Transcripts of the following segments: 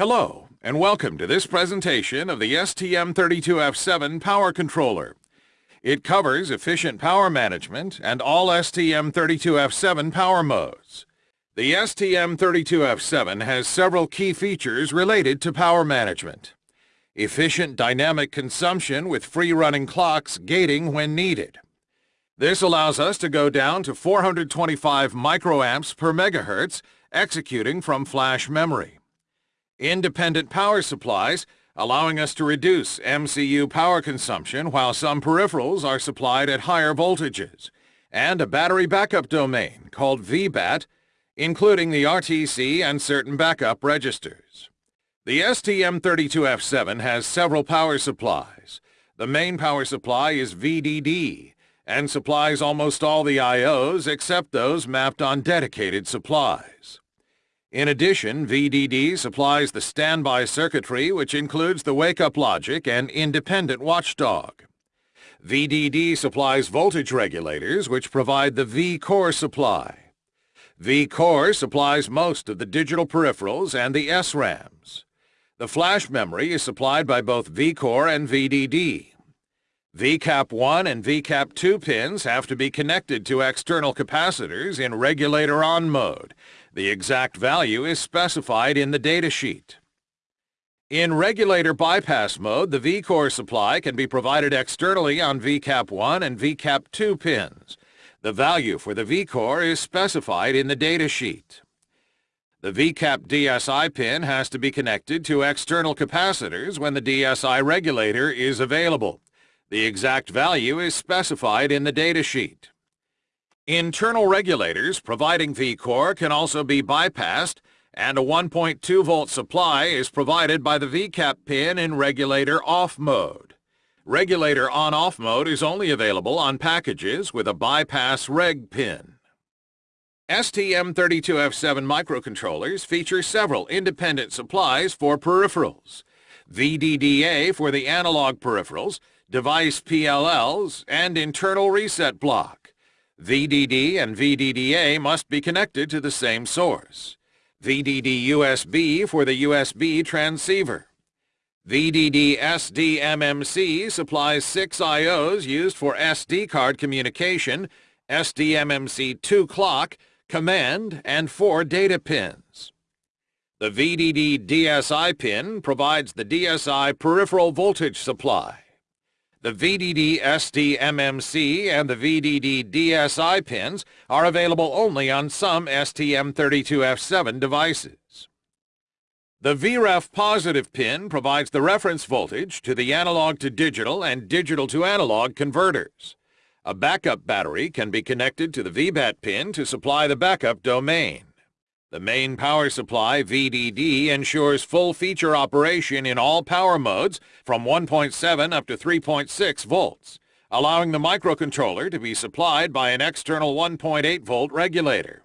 Hello, and welcome to this presentation of the STM32F7 power controller. It covers efficient power management and all STM32F7 power modes. The STM32F7 has several key features related to power management. Efficient dynamic consumption with free-running clocks gating when needed. This allows us to go down to 425 microamps per megahertz executing from flash memory independent power supplies, allowing us to reduce MCU power consumption while some peripherals are supplied at higher voltages, and a battery backup domain called VBAT, including the RTC and certain backup registers. The STM32F7 has several power supplies. The main power supply is VDD, and supplies almost all the IOs except those mapped on dedicated supplies. In addition, VDD supplies the standby circuitry which includes the wake-up logic and independent watchdog. VDD supplies voltage regulators which provide the V-core supply. V-core supplies most of the digital peripherals and the SRAMs. The flash memory is supplied by both V-core and VDD. VCAP1 and VCAP2 pins have to be connected to external capacitors in regulator on mode, the exact value is specified in the datasheet. In regulator bypass mode, the V-core supply can be provided externally on VCAP1 and VCAP2 pins. The value for the V-core is specified in the datasheet. The VCAP DSI pin has to be connected to external capacitors when the DSI regulator is available. The exact value is specified in the datasheet. Internal regulators providing V-core can also be bypassed, and a 1.2 volt supply is provided by the VCAP pin in regulator off mode. Regulator on-off mode is only available on packages with a bypass reg pin. STM32F7 microcontrollers feature several independent supplies for peripherals. VDDA for the analog peripherals, device PLLs, and internal reset block. VDD and VDDA must be connected to the same source. VDD USB for the USB transceiver. VDD SDMMC supplies six IOs used for SD card communication, SDMMC2 clock, command, and four data pins. The VDD DSI pin provides the DSI peripheral voltage supply. The VDD SDMMC and the VDD DSI pins are available only on some STM32F7 devices. The VREF positive pin provides the reference voltage to the analog to digital and digital to analog converters. A backup battery can be connected to the VBAT pin to supply the backup domain. The main power supply, VDD, ensures full feature operation in all power modes from 1.7 up to 3.6 volts, allowing the microcontroller to be supplied by an external 1.8 volt regulator.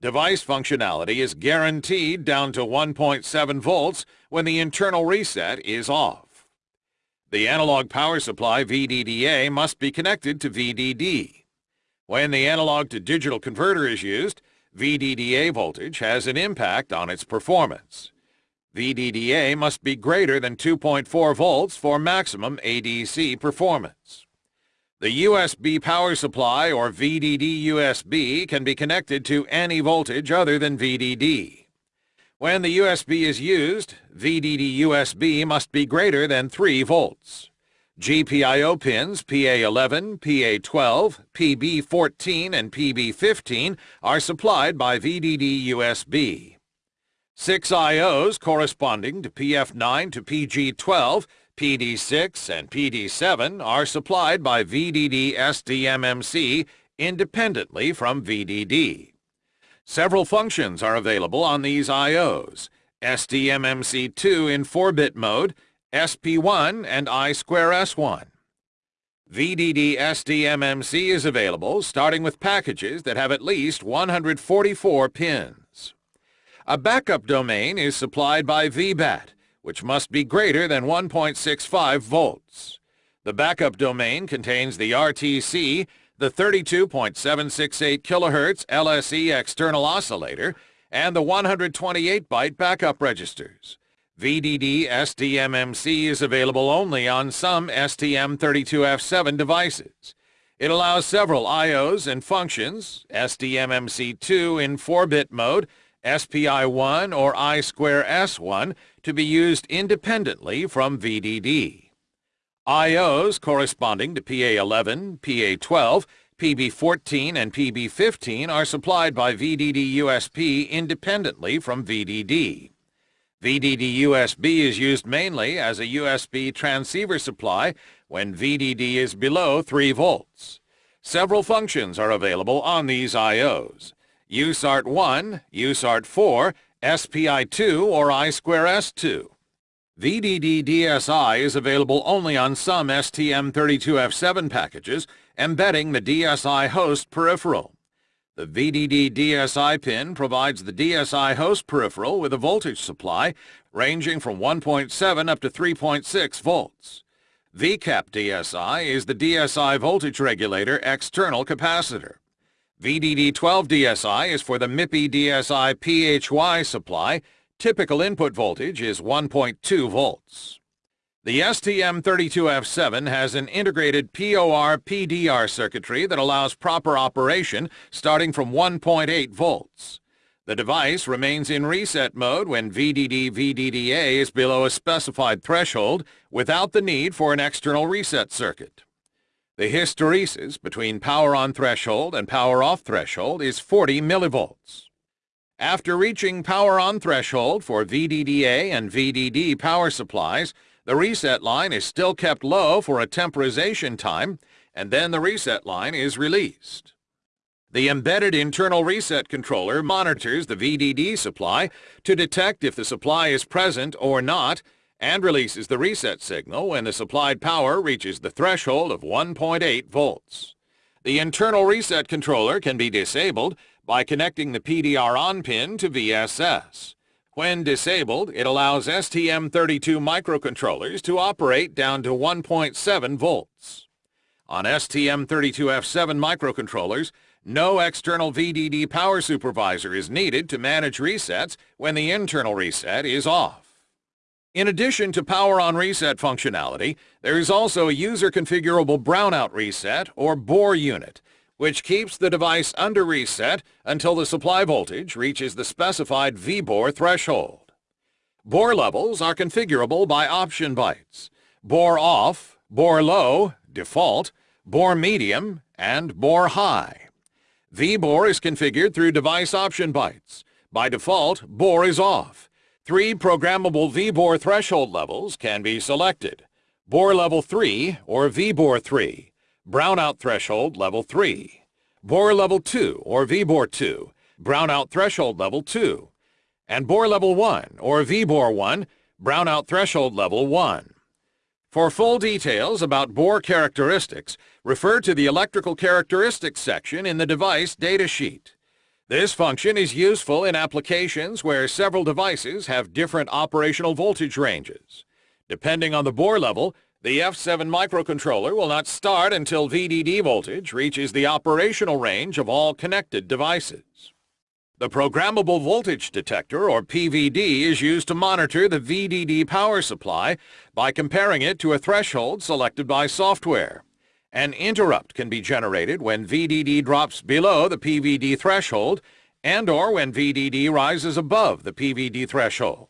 Device functionality is guaranteed down to 1.7 volts when the internal reset is off. The analog power supply VDDA must be connected to VDD. When the analog to digital converter is used, VDDA voltage has an impact on its performance. VDDA must be greater than 2.4 volts for maximum ADC performance. The USB power supply or VDD USB can be connected to any voltage other than VDD. When the USB is used, VDD USB must be greater than 3 volts. GPIO pins PA11, PA12, PB14, and PB15 are supplied by VDD USB. Six IOs corresponding to PF9 to PG12, PD6, and PD7 are supplied by VDD SDMMC independently from VDD. Several functions are available on these IOs. SDMMC2 in 4-bit mode, SP1 and I2S1. VDD SDMMC is available starting with packages that have at least 144 pins. A backup domain is supplied by VBAT, which must be greater than 1.65 volts. The backup domain contains the RTC, the 32.768 kHz LSE external oscillator, and the 128-byte backup registers. VDD SDMMC is available only on some STM32F7 devices. It allows several IOs and functions, SDMMC2 in 4-bit mode, SPI1 or I2S1, to be used independently from VDD. IOs corresponding to PA11, PA12, PB14 and PB15 are supplied by VDD USB independently from VDD. VDD USB is used mainly as a USB transceiver supply when VDD is below 3 volts. Several functions are available on these IOs. USART1, USART4, SPI2, or I2S2. VDD DSI is available only on some STM32F7 packages embedding the DSI host peripheral. The VDD DSI pin provides the DSI host peripheral with a voltage supply ranging from 1.7 up to 3.6 volts. VCAP DSI is the DSI voltage regulator external capacitor. VDD12 DSI is for the MIPI DSI PHY supply. Typical input voltage is 1.2 volts. The STM32F7 has an integrated POR-PDR circuitry that allows proper operation starting from 1.8 volts. The device remains in reset mode when VDD-VDDA is below a specified threshold without the need for an external reset circuit. The hysteresis between power on threshold and power off threshold is 40 millivolts. After reaching power on threshold for VDDA and VDD power supplies, the reset line is still kept low for a temporization time, and then the reset line is released. The embedded internal reset controller monitors the VDD supply to detect if the supply is present or not and releases the reset signal when the supplied power reaches the threshold of 1.8 volts. The internal reset controller can be disabled by connecting the PDR on pin to VSS. When disabled, it allows STM32 microcontrollers to operate down to 1.7 volts. On STM32F7 microcontrollers, no external VDD power supervisor is needed to manage resets when the internal reset is off. In addition to power on reset functionality, there is also a user configurable brownout reset or BOR unit which keeps the device under reset until the supply voltage reaches the specified VBOR threshold. BOR levels are configurable by option bytes. BOR off, BOR low, default, BOR medium, and BOR high. VBOR is configured through device option bytes. By default, BOR is off. Three programmable VBOR threshold levels can be selected. BOR level 3 or VBOR 3 brownout threshold level 3, BOR level 2 or VBOR 2, brownout threshold level 2, and BOR level 1 or VBOR 1, brownout threshold level 1. For full details about BOR characteristics, refer to the electrical characteristics section in the device datasheet. This function is useful in applications where several devices have different operational voltage ranges. Depending on the BOR level, the F7 microcontroller will not start until VDD voltage reaches the operational range of all connected devices. The Programmable Voltage Detector, or PVD, is used to monitor the VDD power supply by comparing it to a threshold selected by software. An interrupt can be generated when VDD drops below the PVD threshold and or when VDD rises above the PVD threshold.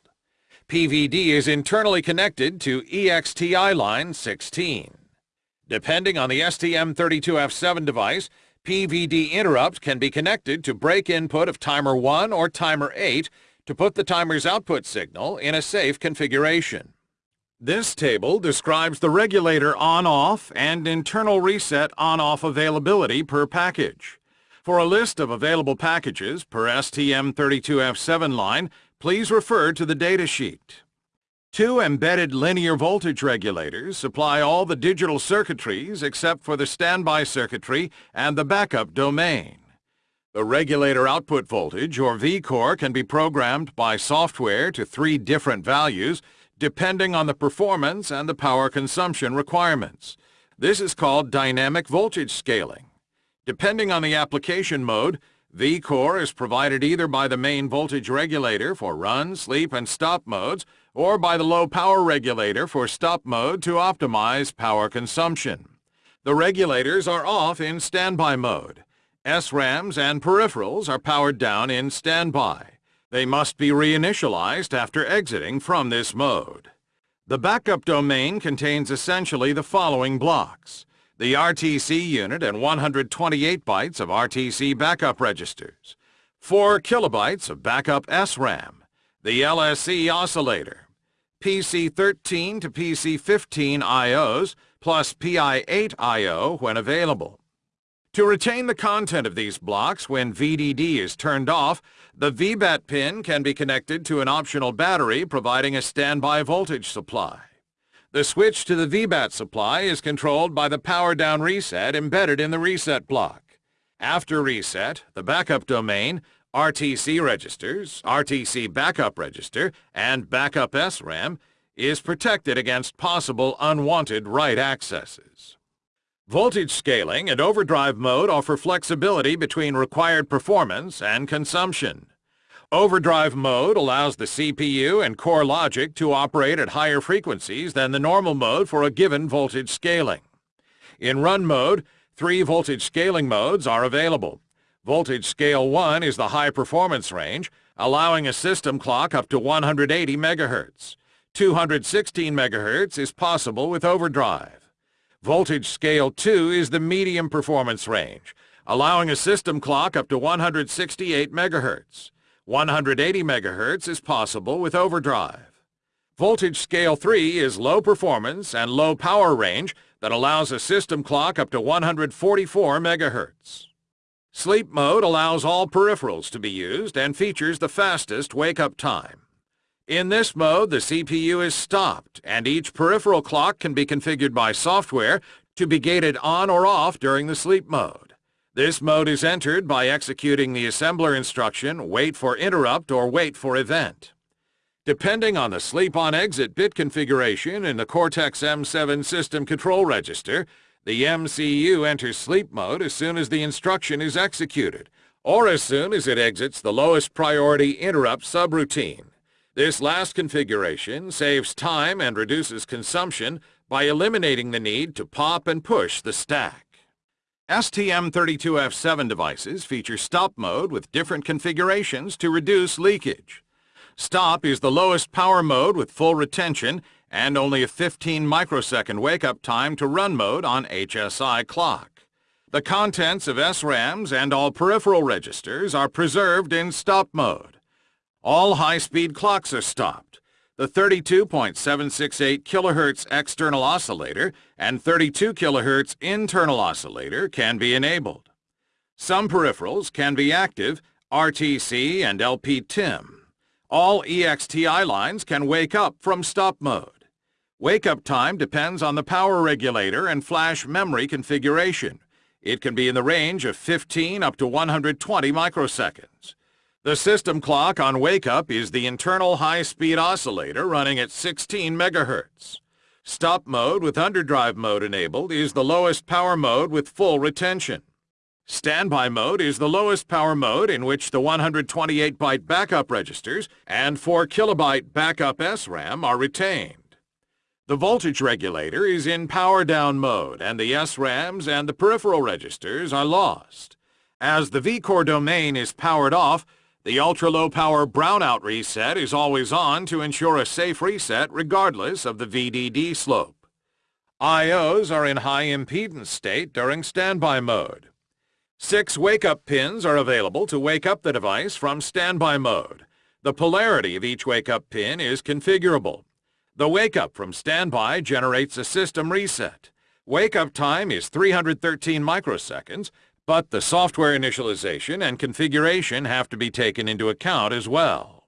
PVD is internally connected to EXTI line 16. Depending on the STM32F7 device, PVD interrupt can be connected to break input of timer 1 or timer 8 to put the timer's output signal in a safe configuration. This table describes the regulator on-off and internal reset on-off availability per package. For a list of available packages per STM32F7 line, please refer to the datasheet. Two embedded linear voltage regulators supply all the digital circuitries except for the standby circuitry and the backup domain. The regulator output voltage, or VCore, can be programmed by software to three different values depending on the performance and the power consumption requirements. This is called dynamic voltage scaling. Depending on the application mode, VCore is provided either by the main voltage regulator for run, sleep, and stop modes, or by the low power regulator for stop mode to optimize power consumption. The regulators are off in standby mode. SRAMs and peripherals are powered down in standby. They must be reinitialized after exiting from this mode. The backup domain contains essentially the following blocks. The RTC unit and 128 bytes of RTC backup registers. 4 kilobytes of backup SRAM. The LSE oscillator. PC13 to PC15 IOs plus PI8 IO when available. To retain the content of these blocks when VDD is turned off, the VBAT pin can be connected to an optional battery providing a standby voltage supply. The switch to the VBAT supply is controlled by the power down reset embedded in the reset block. After reset, the backup domain, RTC registers, RTC backup register, and backup SRAM is protected against possible unwanted write accesses. Voltage scaling and overdrive mode offer flexibility between required performance and consumption. Overdrive mode allows the CPU and core logic to operate at higher frequencies than the normal mode for a given voltage scaling. In run mode, three voltage scaling modes are available. Voltage Scale 1 is the high performance range, allowing a system clock up to 180 MHz. 216 MHz is possible with overdrive. Voltage Scale 2 is the medium performance range, allowing a system clock up to 168 MHz. 180 MHz is possible with overdrive. Voltage Scale 3 is low performance and low power range that allows a system clock up to 144 MHz. Sleep mode allows all peripherals to be used and features the fastest wake-up time. In this mode, the CPU is stopped, and each peripheral clock can be configured by software to be gated on or off during the sleep mode. This mode is entered by executing the assembler instruction wait for interrupt or wait for event. Depending on the sleep-on-exit bit configuration in the Cortex-M7 system control register, the MCU enters sleep mode as soon as the instruction is executed, or as soon as it exits the lowest priority interrupt subroutine. This last configuration saves time and reduces consumption by eliminating the need to pop and push the stack. STM32F7 devices feature stop mode with different configurations to reduce leakage. Stop is the lowest power mode with full retention and only a 15 microsecond wake-up time to run mode on HSI clock. The contents of SRAMs and all peripheral registers are preserved in stop mode. All high-speed clocks are stopped. The 32.768 kHz external oscillator and 32 kHz internal oscillator can be enabled. Some peripherals can be active, RTC and LP-TIM. All EXTI lines can wake up from stop mode. Wake-up time depends on the power regulator and flash memory configuration. It can be in the range of 15 up to 120 microseconds. The system clock on wake-up is the internal high-speed oscillator running at 16 megahertz. Stop mode with underdrive mode enabled is the lowest power mode with full retention. Standby mode is the lowest power mode in which the 128-byte backup registers and 4 kilobyte backup SRAM are retained. The voltage regulator is in power down mode and the SRAMs and the peripheral registers are lost. As the VCore domain is powered off, the ultra-low power brownout reset is always on to ensure a safe reset regardless of the VDD slope. IOs are in high impedance state during standby mode. Six wake-up pins are available to wake up the device from standby mode. The polarity of each wake-up pin is configurable. The wake-up from standby generates a system reset. Wake-up time is 313 microseconds but the software initialization and configuration have to be taken into account as well.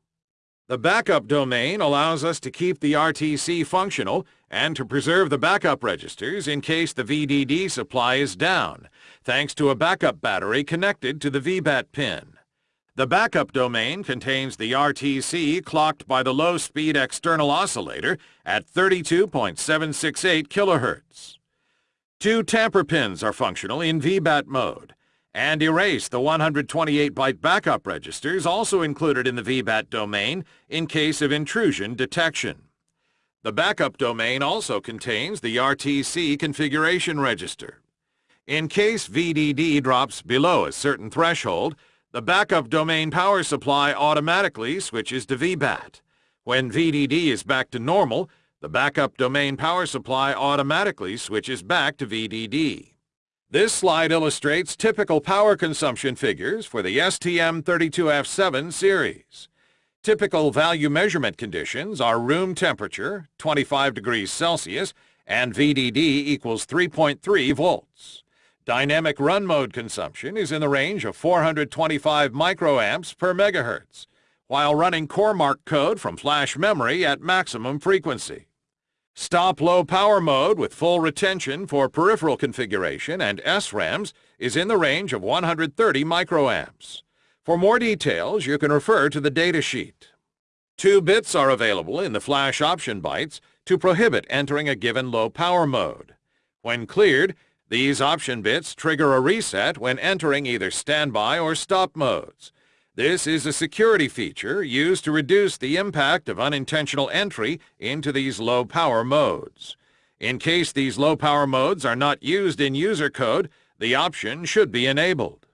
The backup domain allows us to keep the RTC functional and to preserve the backup registers in case the VDD supply is down, thanks to a backup battery connected to the VBAT pin. The backup domain contains the RTC clocked by the low-speed external oscillator at 32.768 kHz. Two tamper pins are functional in VBAT mode. and erase the 128-byte backup registers also included in the VBAT domain in case of intrusion detection. The backup domain also contains the RTC configuration register. In case VDD drops below a certain threshold, the backup domain power supply automatically switches to VBAT. When VDD is back to normal, the backup domain power supply automatically switches back to VDD. This slide illustrates typical power consumption figures for the STM32F7 series. Typical value measurement conditions are room temperature, 25 degrees Celsius, and VDD equals 3.3 volts. Dynamic run mode consumption is in the range of 425 microamps per megahertz, while running CoreMark code from flash memory at maximum frequency. Stop low power mode with full retention for peripheral configuration and SRAMs is in the range of 130 microamps. For more details, you can refer to the datasheet. Two bits are available in the flash option bytes to prohibit entering a given low power mode. When cleared, these option bits trigger a reset when entering either standby or stop modes. This is a security feature used to reduce the impact of unintentional entry into these low-power modes. In case these low-power modes are not used in user code, the option should be enabled.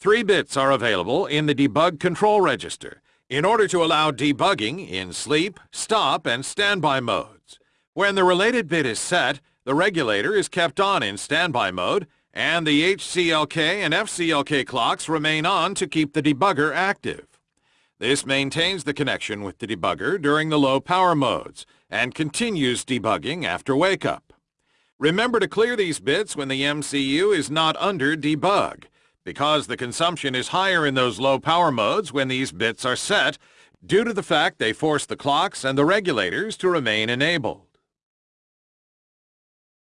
Three bits are available in the debug control register in order to allow debugging in sleep, stop, and standby modes. When the related bit is set, the regulator is kept on in standby mode and the HCLK and FCLK clocks remain on to keep the debugger active. This maintains the connection with the debugger during the low power modes and continues debugging after wake-up. Remember to clear these bits when the MCU is not under debug, because the consumption is higher in those low power modes when these bits are set, due to the fact they force the clocks and the regulators to remain enabled.